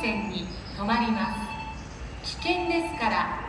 線に止まります。危険ですから